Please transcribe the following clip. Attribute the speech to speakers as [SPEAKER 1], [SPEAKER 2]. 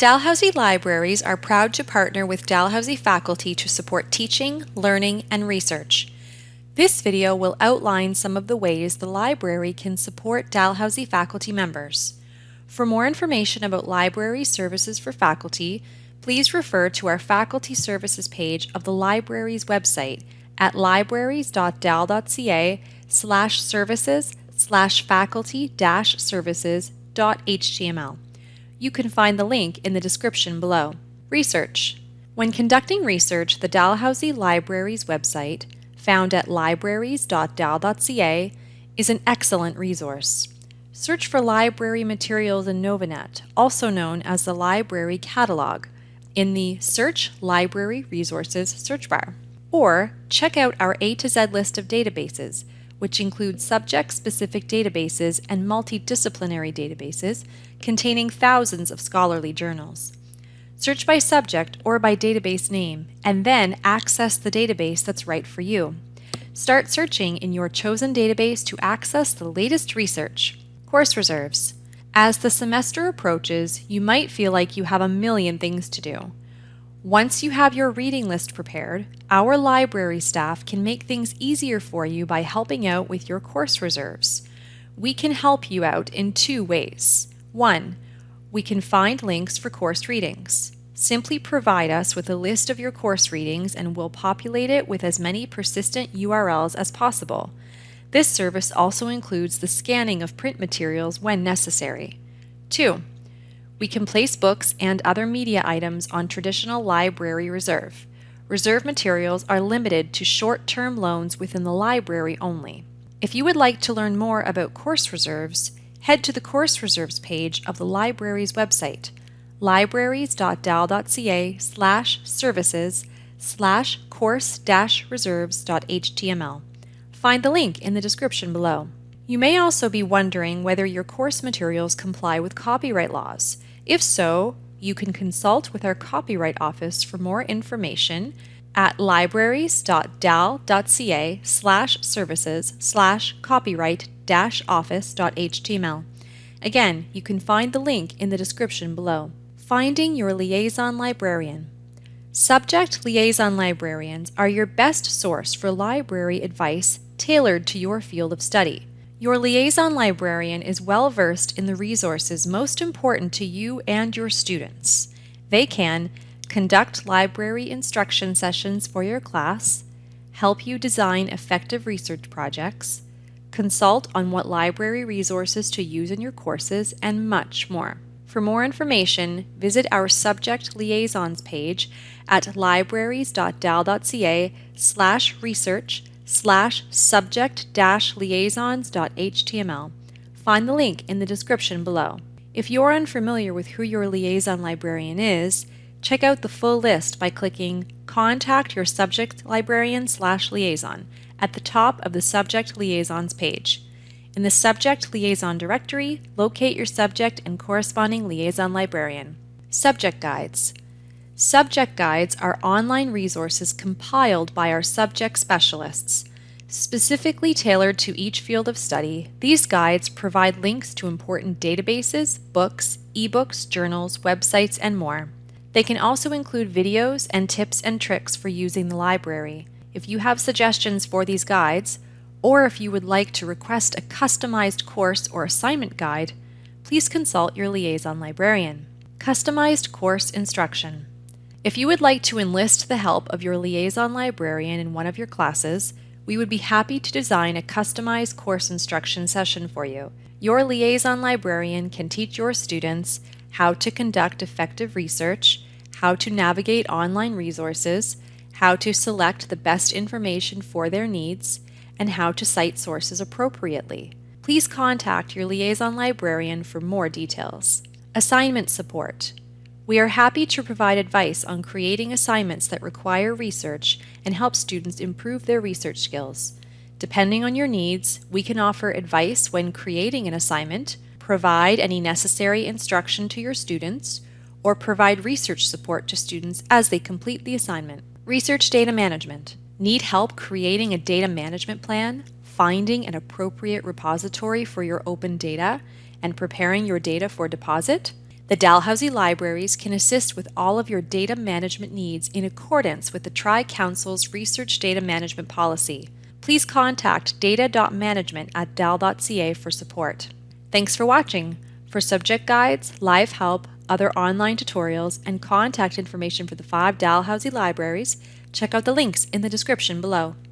[SPEAKER 1] Dalhousie Libraries are proud to partner with Dalhousie faculty to support teaching, learning, and research. This video will outline some of the ways the library can support Dalhousie faculty members. For more information about library services for faculty, please refer to our faculty services page of the library's website at libraries.dal.ca slash services slash faculty dash services dot html. You can find the link in the description below. Research. When conducting research, the Dalhousie Library's website, found at libraries.dal.ca, is an excellent resource. Search for library materials in Novanet, also known as the Library Catalog, in the Search Library Resources search bar. Or check out our A to Z list of databases, which include subject-specific databases and multidisciplinary databases containing thousands of scholarly journals. Search by subject or by database name, and then access the database that's right for you. Start searching in your chosen database to access the latest research. Course reserves. As the semester approaches, you might feel like you have a million things to do. Once you have your reading list prepared, our library staff can make things easier for you by helping out with your course reserves. We can help you out in two ways. One, we can find links for course readings. Simply provide us with a list of your course readings and we'll populate it with as many persistent URLs as possible. This service also includes the scanning of print materials when necessary. 2. We can place books and other media items on traditional library reserve. Reserve materials are limited to short-term loans within the library only. If you would like to learn more about course reserves, head to the Course Reserves page of the library's website, libraries.dal.ca slash services slash course-reserves.html. Find the link in the description below. You may also be wondering whether your course materials comply with copyright laws. If so, you can consult with our Copyright Office for more information at libraries.dal.ca slash services slash copyright dash office.html. Again, you can find the link in the description below. Finding your liaison librarian. Subject liaison librarians are your best source for library advice tailored to your field of study. Your liaison librarian is well versed in the resources most important to you and your students. They can conduct library instruction sessions for your class, help you design effective research projects, consult on what library resources to use in your courses, and much more. For more information, visit our Subject Liaisons page at libraries.dal.ca slash research slash subject dash liaisons.html. Find the link in the description below. If you're unfamiliar with who your liaison librarian is, check out the full list by clicking Contact Your Subject Librarian slash Liaison at the top of the Subject Liaisons page. In the Subject Liaison directory, locate your subject and corresponding liaison librarian. Subject Guides Subject guides are online resources compiled by our subject specialists. Specifically tailored to each field of study, these guides provide links to important databases, books, ebooks, journals, websites, and more. They can also include videos and tips and tricks for using the library. If you have suggestions for these guides, or if you would like to request a customized course or assignment guide, please consult your liaison librarian. Customized Course Instruction if you would like to enlist the help of your liaison librarian in one of your classes, we would be happy to design a customized course instruction session for you. Your liaison librarian can teach your students how to conduct effective research, how to navigate online resources, how to select the best information for their needs, and how to cite sources appropriately. Please contact your liaison librarian for more details. Assignment support. We are happy to provide advice on creating assignments that require research and help students improve their research skills. Depending on your needs, we can offer advice when creating an assignment, provide any necessary instruction to your students, or provide research support to students as they complete the assignment. Research Data Management. Need help creating a data management plan, finding an appropriate repository for your open data, and preparing your data for deposit? The Dalhousie Libraries can assist with all of your data management needs in accordance with the Tri-Council's Research Data Management Policy. Please contact data.management at dal.ca for support. Thanks for watching. For subject guides, live help, other online tutorials, and contact information for the five Dalhousie libraries, check out the links in the description below.